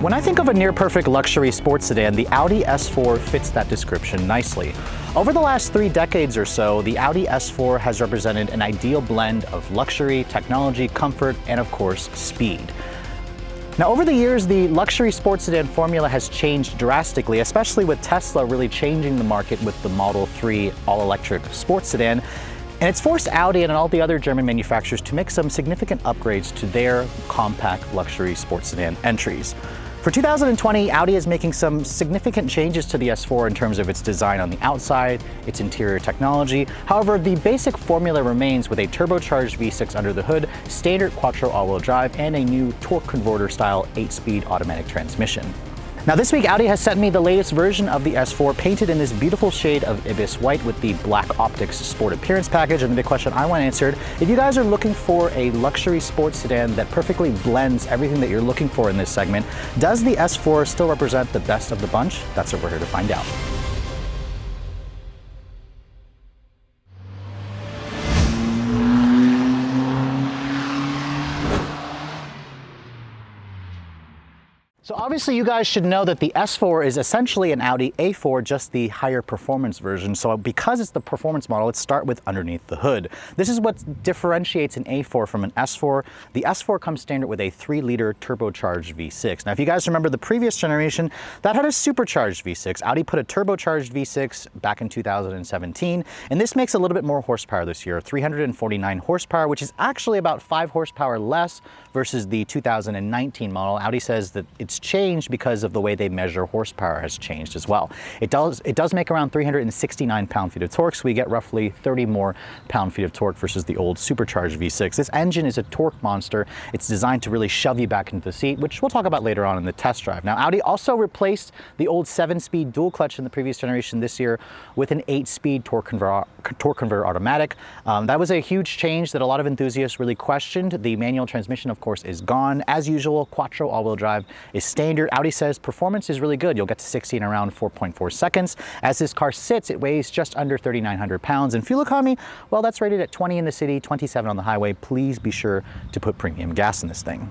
When I think of a near-perfect luxury sports sedan, the Audi S4 fits that description nicely. Over the last three decades or so, the Audi S4 has represented an ideal blend of luxury, technology, comfort, and of course, speed. Now over the years, the luxury sports sedan formula has changed drastically, especially with Tesla really changing the market with the Model 3 all-electric sports sedan. And it's forced Audi and all the other German manufacturers to make some significant upgrades to their compact luxury sports sedan entries. For 2020, Audi is making some significant changes to the S4 in terms of its design on the outside, its interior technology. However, the basic formula remains with a turbocharged V6 under the hood, standard quattro all-wheel drive, and a new torque converter style 8-speed automatic transmission. Now this week Audi has sent me the latest version of the S4 painted in this beautiful shade of Ibis White with the Black Optics Sport Appearance package and the big question I want answered, if you guys are looking for a luxury sports sedan that perfectly blends everything that you're looking for in this segment, does the S4 still represent the best of the bunch? That's what we're here to find out. So obviously you guys should know that the S4 is essentially an Audi A4, just the higher performance version. So because it's the performance model, let's start with underneath the hood. This is what differentiates an A4 from an S4. The S4 comes standard with a three liter turbocharged V6. Now, if you guys remember the previous generation, that had a supercharged V6. Audi put a turbocharged V6 back in 2017, and this makes a little bit more horsepower this year, 349 horsepower, which is actually about five horsepower less versus the 2019 model. Audi says that it's changed because of the way they measure horsepower has changed as well. It does, it does make around 369 pound-feet of torque, so we get roughly 30 more pound-feet of torque versus the old supercharged V6. This engine is a torque monster. It's designed to really shove you back into the seat, which we'll talk about later on in the test drive. Now, Audi also replaced the old seven-speed dual clutch in the previous generation this year with an eight-speed torque converter, torque converter automatic. Um, that was a huge change that a lot of enthusiasts really questioned. The manual transmission, of course, is gone. As usual, Quattro all-wheel drive is standard. Audi says performance is really good. You'll get to 60 in around 4.4 seconds. As this car sits, it weighs just under 3,900 pounds. And fuel economy, well, that's rated at 20 in the city, 27 on the highway. Please be sure to put premium gas in this thing.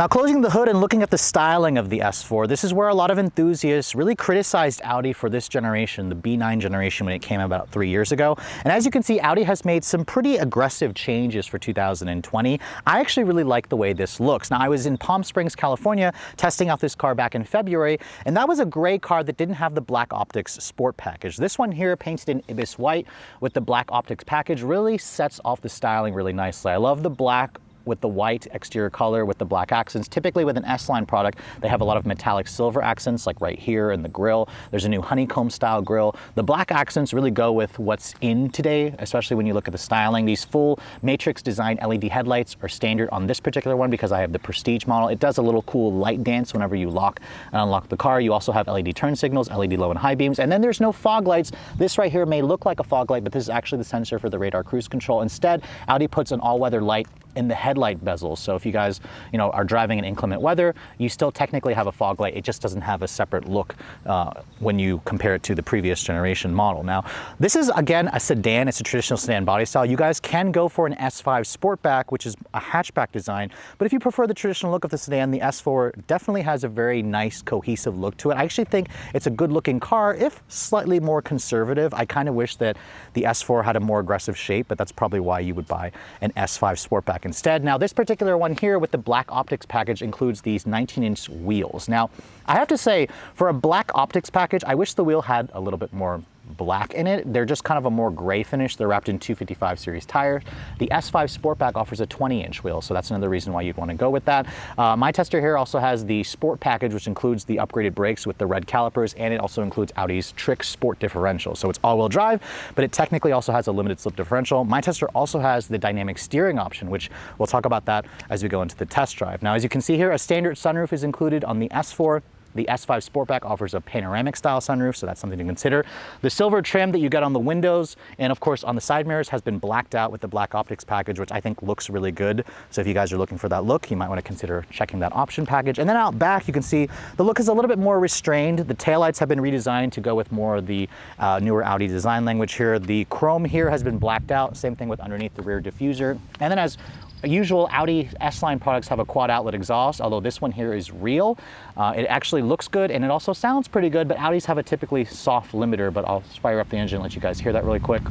Now closing the hood and looking at the styling of the S4, this is where a lot of enthusiasts really criticized Audi for this generation, the B9 generation when it came about three years ago. And as you can see, Audi has made some pretty aggressive changes for 2020. I actually really like the way this looks. Now I was in Palm Springs, California, testing out this car back in February, and that was a gray car that didn't have the black optics sport package. This one here painted in Ibis white with the black optics package really sets off the styling really nicely. I love the black with the white exterior color with the black accents. Typically with an S-Line product, they have a lot of metallic silver accents like right here in the grill. There's a new honeycomb style grill. The black accents really go with what's in today, especially when you look at the styling. These full matrix design LED headlights are standard on this particular one because I have the Prestige model. It does a little cool light dance whenever you lock and unlock the car. You also have LED turn signals, LED low and high beams, and then there's no fog lights. This right here may look like a fog light, but this is actually the sensor for the radar cruise control. Instead, Audi puts an all-weather light in the headlight bezels. So if you guys, you know, are driving in inclement weather, you still technically have a fog light. It just doesn't have a separate look uh, when you compare it to the previous generation model. Now, this is again a sedan. It's a traditional sedan body style. You guys can go for an S5 Sportback, which is a hatchback design. But if you prefer the traditional look of the sedan, the S4 definitely has a very nice cohesive look to it. I actually think it's a good looking car, if slightly more conservative. I kind of wish that the S4 had a more aggressive shape, but that's probably why you would buy an S5 Sportback black instead. Now this particular one here with the black optics package includes these 19 inch wheels. Now I have to say for a black optics package, I wish the wheel had a little bit more black in it. They're just kind of a more gray finish. They're wrapped in 255 series tires. The S5 Sportback offers a 20 inch wheel, so that's another reason why you'd want to go with that. Uh, my tester here also has the Sport package, which includes the upgraded brakes with the red calipers, and it also includes Audi's Trix Sport differential. So it's all-wheel drive, but it technically also has a limited slip differential. My tester also has the dynamic steering option, which we'll talk about that as we go into the test drive. Now, as you can see here, a standard sunroof is included on the S4. The S5 Sportback offers a panoramic style sunroof, so that's something to consider. The silver trim that you get on the windows and of course on the side mirrors has been blacked out with the black optics package, which I think looks really good. So if you guys are looking for that look, you might want to consider checking that option package. And then out back, you can see the look is a little bit more restrained. The taillights have been redesigned to go with more of the uh, newer Audi design language here. The chrome here has been blacked out. Same thing with underneath the rear diffuser. And then as usual Audi S-Line products have a quad outlet exhaust, although this one here is real. Uh, it actually looks good and it also sounds pretty good, but Audis have a typically soft limiter, but I'll fire up the engine and let you guys hear that really quick.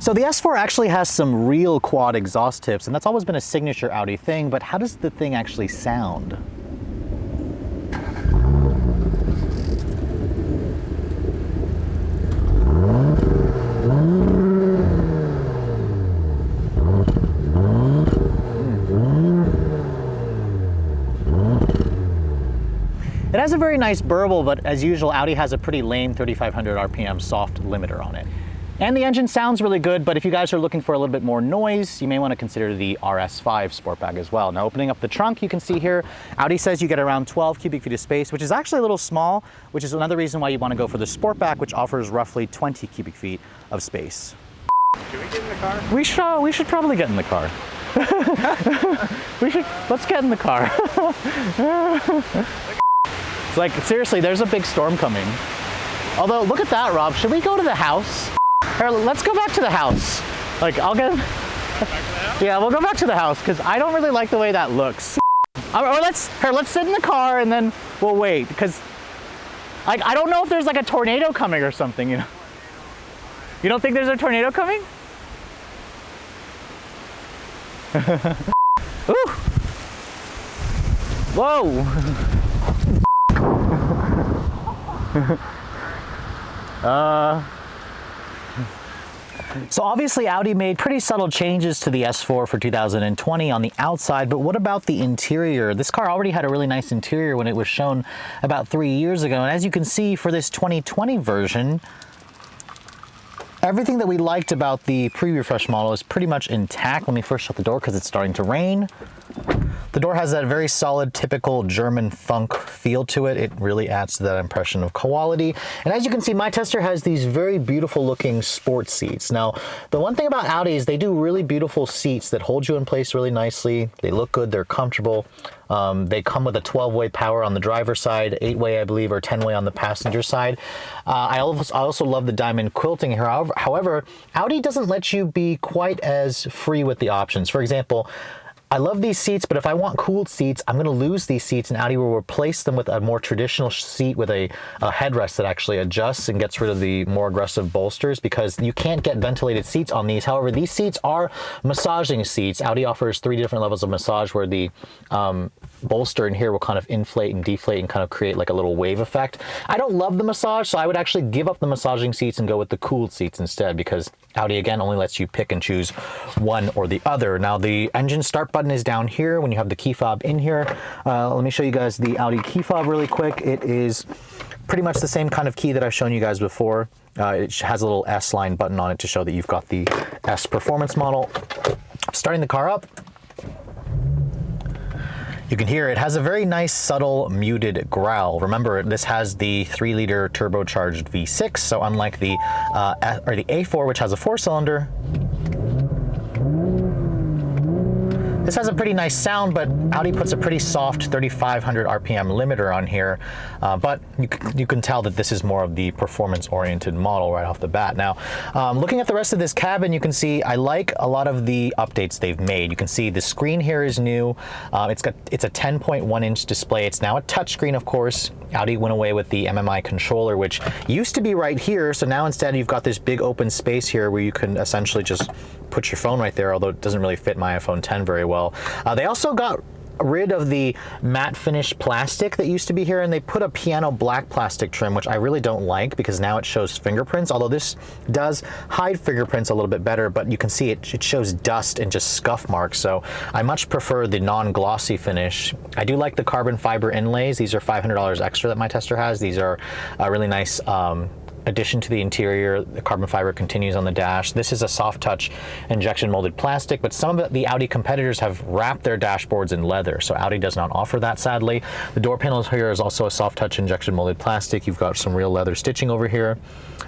So the S4 actually has some real quad exhaust tips, and that's always been a signature Audi thing, but how does the thing actually sound? Has a very nice burble, but as usual, Audi has a pretty lame 3,500 RPM soft limiter on it. And the engine sounds really good, but if you guys are looking for a little bit more noise, you may want to consider the RS5 Sportback as well. Now opening up the trunk, you can see here, Audi says you get around 12 cubic feet of space, which is actually a little small, which is another reason why you want to go for the Sportback, which offers roughly 20 cubic feet of space. Can we get in the car? We should, we should probably get in the car. we should, let's get in the car. Like, seriously, there's a big storm coming. Although, look at that, Rob. Should we go to the house? Here, let's go back to the house. Like, I'll get... Yeah, we'll go back to the house because I don't really like the way that looks. Or, or let's, here, let's sit in the car and then we'll wait because like, I don't know if there's like a tornado coming or something, you know? You don't think there's a tornado coming? Ooh. Whoa. uh, so obviously Audi made pretty subtle changes to the S4 for 2020 on the outside, but what about the interior? This car already had a really nice interior when it was shown about three years ago. And as you can see for this 2020 version, everything that we liked about the pre-refresh model is pretty much intact. Let me first shut the door because it's starting to rain. The door has that very solid, typical German funk feel to it. It really adds to that impression of quality. And as you can see, my tester has these very beautiful looking sport seats. Now, the one thing about Audi is they do really beautiful seats that hold you in place really nicely. They look good, they're comfortable. Um, they come with a 12-way power on the driver's side, 8-way I believe, or 10-way on the passenger side. Uh, I, also, I, also, love the diamond quilting here. However, however, Audi doesn't let you be quite as free with the options. For example, I love these seats, but if I want cooled seats, I'm going to lose these seats and Audi will replace them with a more traditional seat with a, a, headrest that actually adjusts and gets rid of the more aggressive bolsters because you can't get ventilated seats on these. However, these seats are massaging seats. Audi offers three different levels of massage where the um, bolster in here will kind of inflate and deflate and kind of create like a little wave effect. I don't love the massage, so I would actually give up the massaging seats and go with the cooled seats instead because Audi again only lets you pick and choose one or the other. Now the engine start button is down here when you have the key fob in here. Uh, let me show you guys the Audi key fob really quick. It is pretty much the same kind of key that I've shown you guys before. Uh, it has a little S-line button on it to show that you've got the S performance model. Starting the car up, you can hear it has a very nice subtle muted growl. Remember, this has the 3 liter turbocharged V6, so unlike the, uh, or the A4, which has a 4 cylinder, This has a pretty nice sound, but Audi puts a pretty soft 3,500 RPM limiter on here, uh, but you, you, can tell that this is more of the performance-oriented model right off the bat. Now, um, looking at the rest of this cabin, you can see I like a lot of the updates they've made. You can see the screen here is new. Uh, it's got it's a 10.1 inch display. It's now a touchscreen, of course. Audi went away with the MMI controller, which used to be right here. So now instead you've got this big open space here where you can essentially just put your phone right there, although it doesn't really fit my iPhone 10 very well. Uh, they also got rid of the matte finish plastic that used to be here and they put a piano black plastic trim which I really don't like because now it shows fingerprints although this does hide fingerprints a little bit better but you can see it, it shows dust and just scuff marks so I much prefer the non-glossy finish. I do like the carbon fiber inlays. These are $500 extra that my tester has. These are a really nice um, addition to the interior, the carbon fiber continues on the dash. This is a soft touch injection molded plastic, but some of the Audi competitors have wrapped their dashboards in leather, so Audi does not offer that sadly. The door panels here is also a soft touch injection molded plastic. You've got some real leather stitching over here.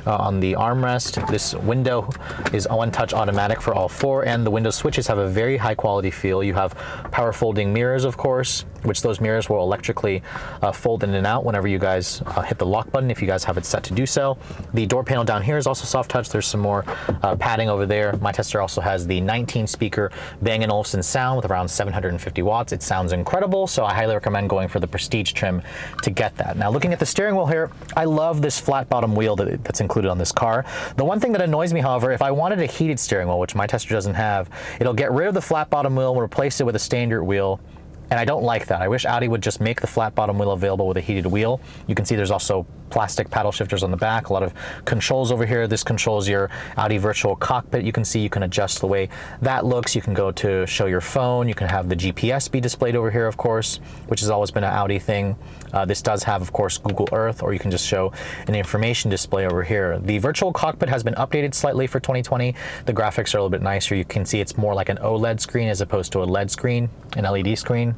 Uh, on the armrest, this window is one touch automatic for all four, and the window switches have a very high quality feel. You have power folding mirrors, of course, which those mirrors will electrically uh, fold in and out whenever you guys uh, hit the lock button if you guys have it set to do so. The door panel down here is also soft touch. There's some more uh, padding over there. My tester also has the 19 speaker Bang & Olufsen sound with around 750 watts. It sounds incredible, so I highly recommend going for the Prestige trim to get that. Now looking at the steering wheel here, I love this flat bottom wheel that, that's included on this car. The one thing that annoys me, however, if I wanted a heated steering wheel, which my tester doesn't have, it'll get rid of the flat bottom wheel and replace it with a standard wheel and I don't like that. I wish Audi would just make the flat bottom wheel available with a heated wheel. You can see there's also plastic paddle shifters on the back, a lot of controls over here. This controls your Audi virtual cockpit. You can see you can adjust the way that looks. You can go to show your phone. You can have the GPS be displayed over here, of course, which has always been an Audi thing. Uh, this does have, of course, Google Earth, or you can just show an information display over here. The virtual cockpit has been updated slightly for 2020. The graphics are a little bit nicer. You can see it's more like an OLED screen as opposed to a LED screen, an LED screen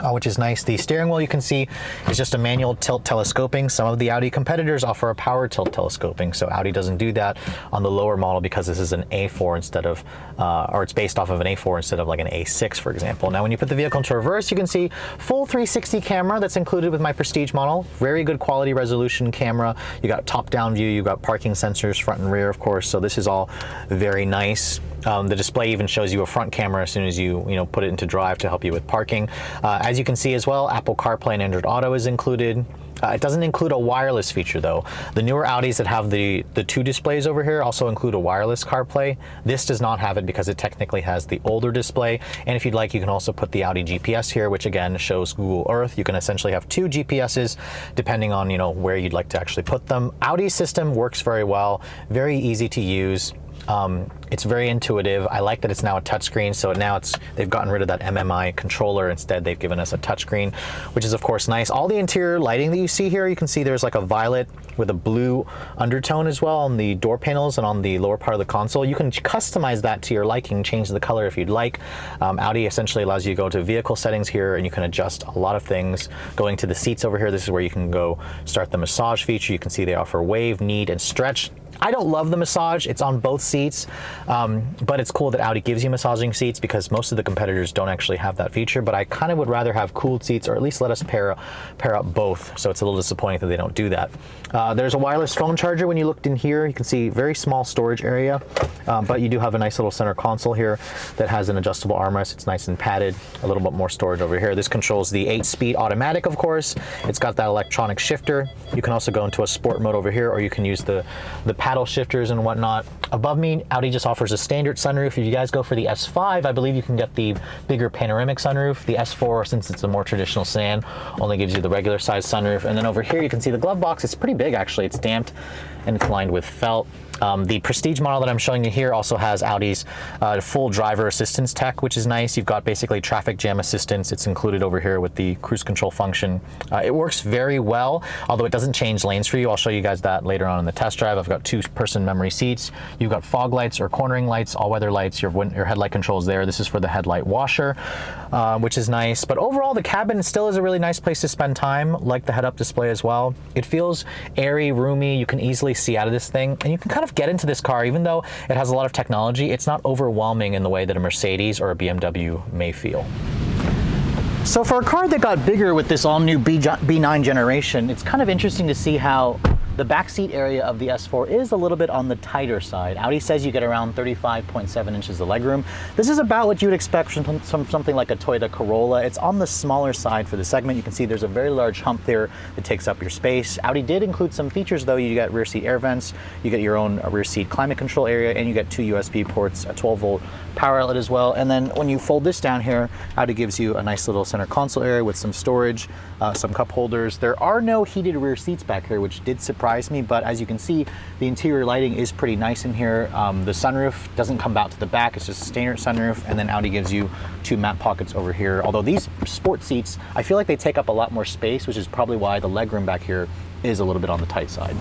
uh, which is nice. The steering wheel you can see is just a manual tilt telescoping. Some of the Audi competitors offer a power tilt telescoping, so Audi doesn't do that on the lower model because this is an A4 instead of, uh, or it's based off of an A4 instead of like an A6, for example. Now, when you put the vehicle into reverse, you can see full 360 camera that's included with my Prestige model. Very good quality resolution camera. You got top-down view, you got parking sensors front and rear, of course, so this is all very nice. Um, the display even shows you a front camera as soon as you, you know, put it into drive to help you with parking. Uh, as you can see as well, Apple CarPlay and Android Auto is included. Uh, it doesn't include a wireless feature though. The newer Audis that have the, the two displays over here also include a wireless CarPlay. This does not have it because it technically has the older display. And if you'd like, you can also put the Audi GPS here, which again shows Google Earth. You can essentially have two GPSs depending on you know where you'd like to actually put them. Audi system works very well, very easy to use. Um, it's very intuitive. I like that it's now a touchscreen. So now it's they've gotten rid of that MMI controller. Instead, they've given us a touchscreen, which is of course nice. All the interior lighting that you see here, you can see there's like a violet with a blue undertone as well on the door panels and on the lower part of the console. You can customize that to your liking, change the color if you'd like. Um, Audi essentially allows you to go to vehicle settings here and you can adjust a lot of things. Going to the seats over here, this is where you can go start the massage feature. You can see they offer wave, knead, and stretch. I don't love the massage. It's on both seats, um, but it's cool that Audi gives you massaging seats because most of the competitors don't actually have that feature, but I kind of would rather have cooled seats or at least let us pair, pair up both. So it's a little disappointing that they don't do that. Uh, there's a wireless phone charger. When you looked in here, you can see very small storage area, um, but you do have a nice little center console here that has an adjustable armrest. It's nice and padded, a little bit more storage over here. This controls the eight speed automatic, of course. It's got that electronic shifter. You can also go into a sport mode over here, or you can use the, the paddle shifters and whatnot. Above me, Audi just offers a standard sunroof. If you guys go for the S5, I believe you can get the bigger panoramic sunroof. The S4, since it's a more traditional sedan, only gives you the regular size sunroof. And then over here, you can see the glove box. It's pretty big, actually. It's damped and it's lined with felt. Um, the Prestige model that I'm showing you here also has Audi's uh, full driver assistance tech, which is nice. You've got basically traffic jam assistance. It's included over here with the cruise control function. Uh, it works very well, although it doesn't change lanes for you. I'll show you guys that later on in the test drive. I've got two person memory seats. You've got fog lights or cornering lights, all weather lights. Your, your headlight controls there. This is for the headlight washer, uh, which is nice. But overall, the cabin still is a really nice place to spend time, like the head-up display as well. It feels airy, roomy. You can easily see out of this thing, and you can kind of get into this car, even though it has a lot of technology, it's not overwhelming in the way that a Mercedes or a BMW may feel. So for a car that got bigger with this all new B9 generation, it's kind of interesting to see how the backseat area of the S4 is a little bit on the tighter side. Audi says you get around 35.7 inches of legroom. This is about what you would expect from, something like a Toyota Corolla. It's on the smaller side for the segment. You can see there's a very large hump there that takes up your space. Audi did include some features though. You get rear seat air vents, you get your own rear seat climate control area, and you get two USB ports, a 12 volt power outlet as well. And then when you fold this down here, Audi gives you a nice little center console area with some storage, uh, some cup holders. There are no heated rear seats back here, which did surprise me, but as you can see, the interior lighting is pretty nice in here. Um, the sunroof doesn't come out to the back, it's just a standard sunroof, and then Audi gives you two map pockets over here. Although these sport seats, I feel like they take up a lot more space, which is probably why the legroom back here is a little bit on the tight side.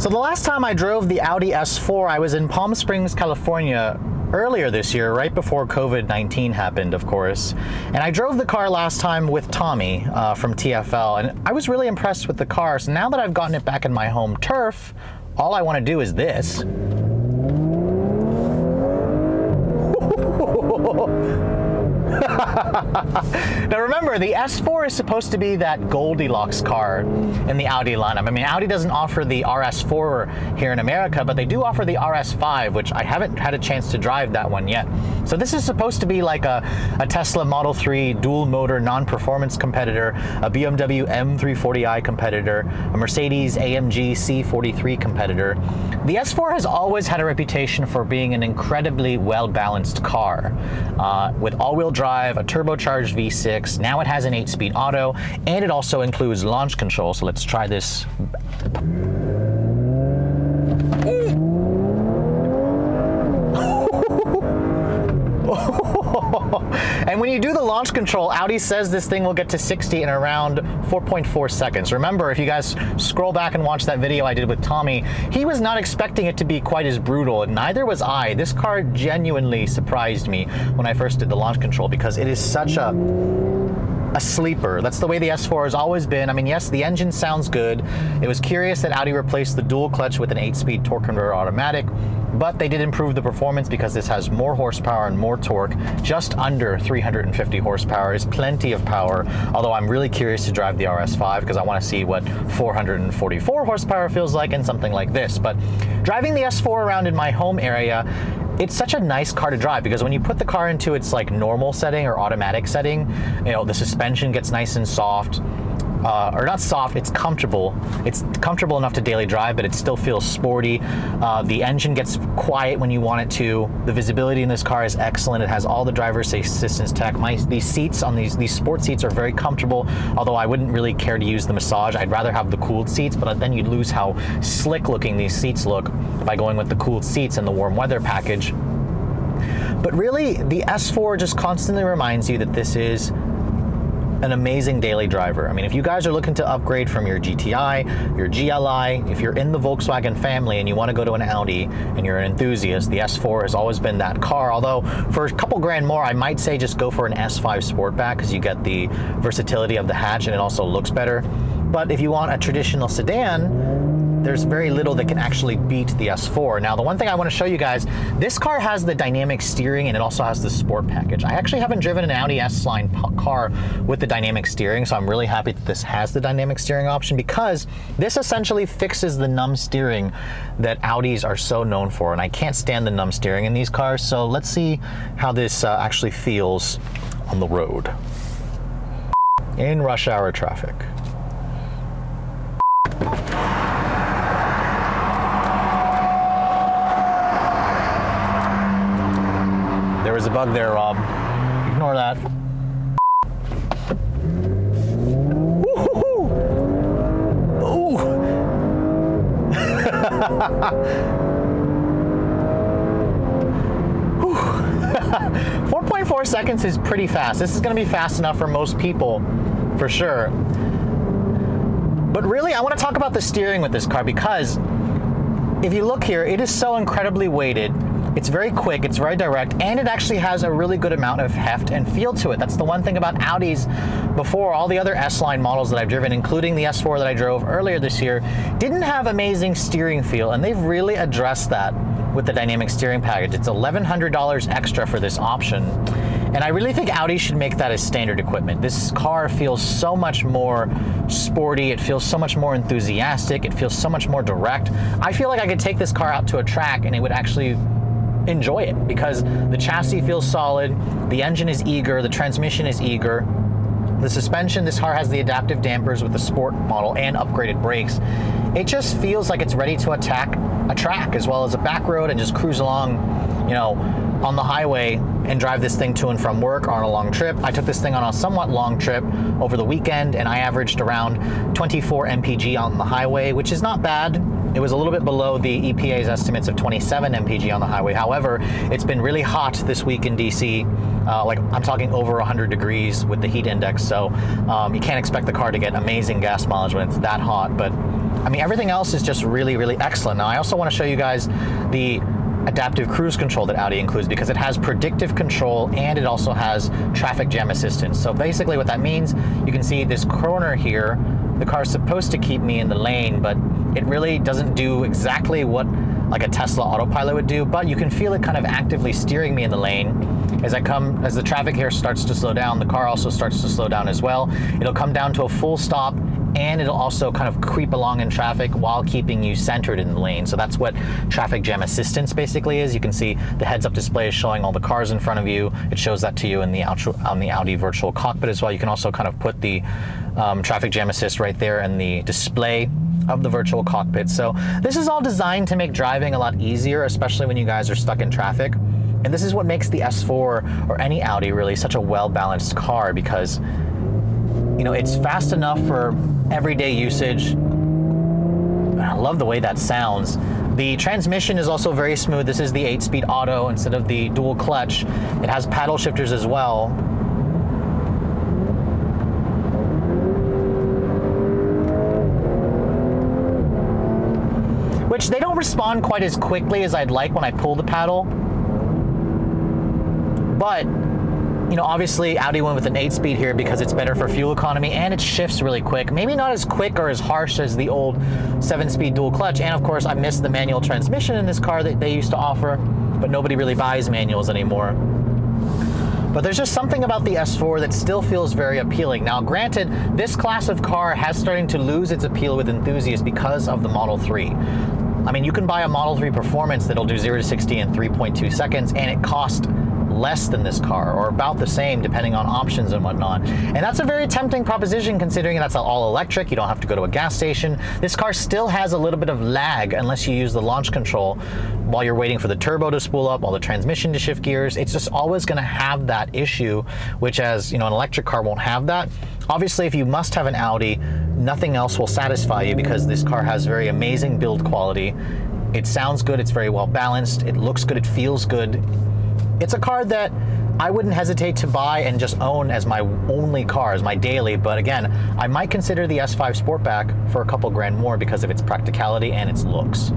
So the last time I drove the Audi S4, I was in Palm Springs, California earlier this year, right before COVID-19 happened, of course. And I drove the car last time with Tommy uh, from TFL, and I was really impressed with the car. So now that I've gotten it back in my home turf, all I want to do is this. now remember, the S4 is supposed to be that Goldilocks car in the Audi lineup. I mean, Audi doesn't offer the RS4 here in America, but they do offer the RS5, which I haven't had a chance to drive that one yet. So this is supposed to be like a, a Tesla Model 3 dual motor non-performance competitor, a BMW M340i competitor, a Mercedes AMG C43 competitor. The S4 has always had a reputation for being an incredibly well-balanced car. Uh, with all-wheel drive, a turbocharged V6, now it has an 8-speed auto, and it also includes launch control, so let's try this. When you do the launch control, Audi says this thing will get to 60 in around 4.4 seconds. Remember, if you guys scroll back and watch that video I did with Tommy, he was not expecting it to be quite as brutal, and neither was I. This car genuinely surprised me when I first did the launch control because it is such a a sleeper. That's the way the S4 has always been. I mean, yes, the engine sounds good. It was curious that Audi replaced the dual clutch with an 8-speed torque converter automatic, but they did improve the performance because this has more horsepower and more torque. Just under 350 horsepower is plenty of power, although I'm really curious to drive the RS5 because I want to see what 444 horsepower feels like in something like this. But driving the S4 around in my home area, it's such a nice car to drive because when you put the car into its like normal setting or automatic setting, you know, the suspension gets nice and soft uh, or not soft, it's comfortable. It's comfortable enough to daily drive, but it still feels sporty. Uh, the engine gets quiet when you want it to. The visibility in this car is excellent. It has all the driver assistance tech. My, these seats on these, these sport seats are very comfortable, although I wouldn't really care to use the massage. I'd rather have the cooled seats, but then you'd lose how slick looking these seats look by going with the cooled seats and the warm weather package. But really, the S4 just constantly reminds you that this is an amazing daily driver. I mean, if you guys are looking to upgrade from your GTI, your GLI, if you're in the Volkswagen family and you want to go to an Audi and you're an enthusiast, the S4 has always been that car. Although for a couple grand more, I might say just go for an S5 Sportback because you get the versatility of the hatch and it also looks better. But if you want a traditional sedan, there's very little that can actually beat the S4. Now, the one thing I want to show you guys, this car has the dynamic steering and it also has the sport package. I actually haven't driven an Audi S-Line car with the dynamic steering, so I'm really happy that this has the dynamic steering option because this essentially fixes the numb steering that Audis are so known for, and I can't stand the numb steering in these cars, so let's see how this uh, actually feels on the road in rush hour traffic. There's a bug there, Rob. Ignore that. Ooh. 4.4 seconds is pretty fast. This is going to be fast enough for most people, for sure. But really, I want to talk about the steering with this car because if you look here, it is so incredibly weighted it's very quick, it's very direct, and it actually has a really good amount of heft and feel to it. That's the one thing about Audis before all the other S-Line models that I've driven, including the S4 that I drove earlier this year, didn't have amazing steering feel, and they've really addressed that with the dynamic steering package. It's $1,100 extra for this option. And I really think Audi should make that as standard equipment. This car feels so much more sporty. It feels so much more enthusiastic. It feels so much more direct. I feel like I could take this car out to a track and it would actually enjoy it because the chassis feels solid, the engine is eager, the transmission is eager, the suspension, this car has the adaptive dampers with the sport model and upgraded brakes. It just feels like it's ready to attack a track as well as a back road and just cruise along, you know, on the highway and drive this thing to and from work or on a long trip. I took this thing on a somewhat long trip over the weekend and I averaged around 24 mpg on the highway, which is not bad it was a little bit below the EPA's estimates of 27 mpg on the highway. However, it's been really hot this week in DC. Uh, like I'm talking over 100 degrees with the heat index, so um, you can't expect the car to get amazing gas mileage when it's that hot. But I mean, everything else is just really, really excellent. Now, I also want to show you guys the adaptive cruise control that Audi includes because it has predictive control and it also has traffic jam assistance. So basically what that means, you can see this corner here, the car's supposed to keep me in the lane, but it really doesn't do exactly what like a Tesla autopilot would do, but you can feel it kind of actively steering me in the lane. As I come, as the traffic here starts to slow down, the car also starts to slow down as well. It'll come down to a full stop and it'll also kind of creep along in traffic while keeping you centered in the lane. So that's what traffic jam assistance basically is. You can see the heads-up display is showing all the cars in front of you. It shows that to you in the, on the Audi virtual cockpit as well. You can also kind of put the um, traffic jam assist right there in the display of the virtual cockpit. So this is all designed to make driving a lot easier, especially when you guys are stuck in traffic. And this is what makes the S4 or any Audi really such a well-balanced car because you know, it's fast enough for everyday usage. I love the way that sounds. The transmission is also very smooth. This is the 8-speed auto instead of the dual clutch. It has paddle shifters as well. Which they don't respond quite as quickly as I'd like when I pull the paddle. But you know, obviously Audi went with an 8-speed here because it's better for fuel economy and it shifts really quick. Maybe not as quick or as harsh as the old 7-speed dual clutch. And of course, I miss the manual transmission in this car that they used to offer, but nobody really buys manuals anymore. But there's just something about the S4 that still feels very appealing. Now, granted, this class of car has starting to lose its appeal with enthusiasts because of the Model 3. I mean, you can buy a Model 3 Performance that'll do 0 to 60 in 3.2 seconds, and it costs less than this car or about the same depending on options and whatnot. And that's a very tempting proposition considering that's all electric, you don't have to go to a gas station. This car still has a little bit of lag unless you use the launch control while you're waiting for the turbo to spool up, while the transmission to shift gears. It's just always gonna have that issue, which as you know, an electric car won't have that. Obviously, if you must have an Audi, nothing else will satisfy you because this car has very amazing build quality. It sounds good, it's very well balanced, it looks good, it feels good. It's a car that I wouldn't hesitate to buy and just own as my only car, as my daily, but again, I might consider the S5 Sportback for a couple grand more because of its practicality and its looks.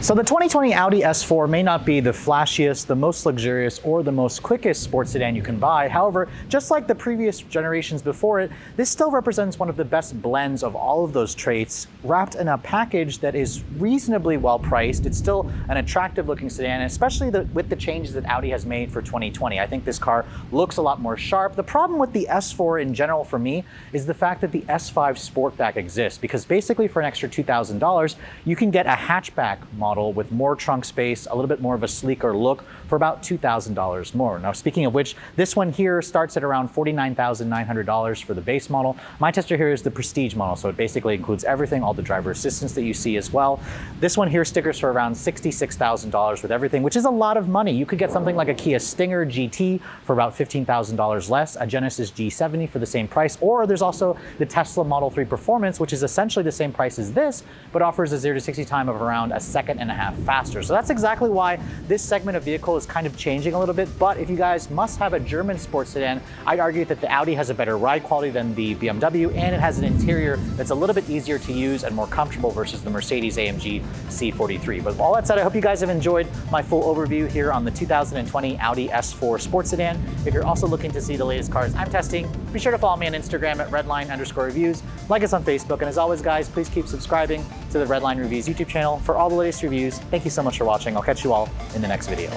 So the 2020 Audi S4 may not be the flashiest, the most luxurious, or the most quickest sports sedan you can buy. However, just like the previous generations before it, this still represents one of the best blends of all of those traits, wrapped in a package that is reasonably well priced. It's still an attractive looking sedan, especially the, with the changes that Audi has made for 2020. I think this car looks a lot more sharp. The problem with the S4 in general for me is the fact that the S5 Sportback exists, because basically for an extra $2,000, you can get a hatchback model model with more trunk space, a little bit more of a sleeker look for about $2,000 more. Now, speaking of which, this one here starts at around $49,900 for the base model. My tester here is the Prestige model, so it basically includes everything, all the driver assistance that you see as well. This one here stickers for around $66,000 with everything, which is a lot of money. You could get something like a Kia Stinger GT for about $15,000 less, a Genesis G70 for the same price, or there's also the Tesla Model 3 Performance, which is essentially the same price as this, but offers a 0 to 60 time of around a second and a half faster. So that's exactly why this segment of vehicle is kind of changing a little bit. But if you guys must have a German sports sedan, I'd argue that the Audi has a better ride quality than the BMW, and it has an interior that's a little bit easier to use and more comfortable versus the Mercedes AMG C43. But with all that said, I hope you guys have enjoyed my full overview here on the 2020 Audi S4 sports sedan. If you're also looking to see the latest cars I'm testing, be sure to follow me on Instagram at redline underscore reviews, like us on Facebook, and as always, guys, please keep subscribing to the Redline Reviews YouTube channel for all the latest reviews. Thank you so much for watching. I'll catch you all in the next video.